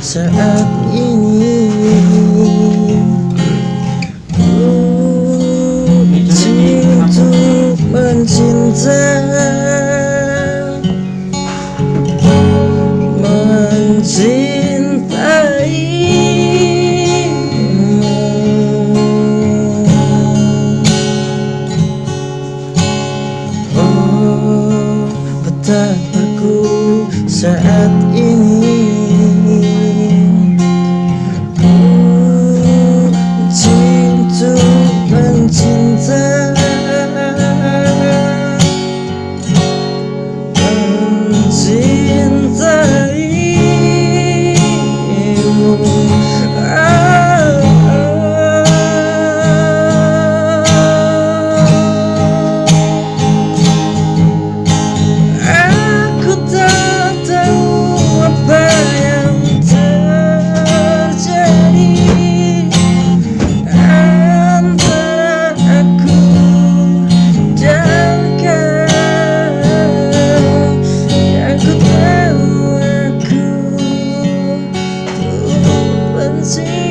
saat ini. Ku untuk mencinta Mencintaimu Oh betapa ku saat ini unseen.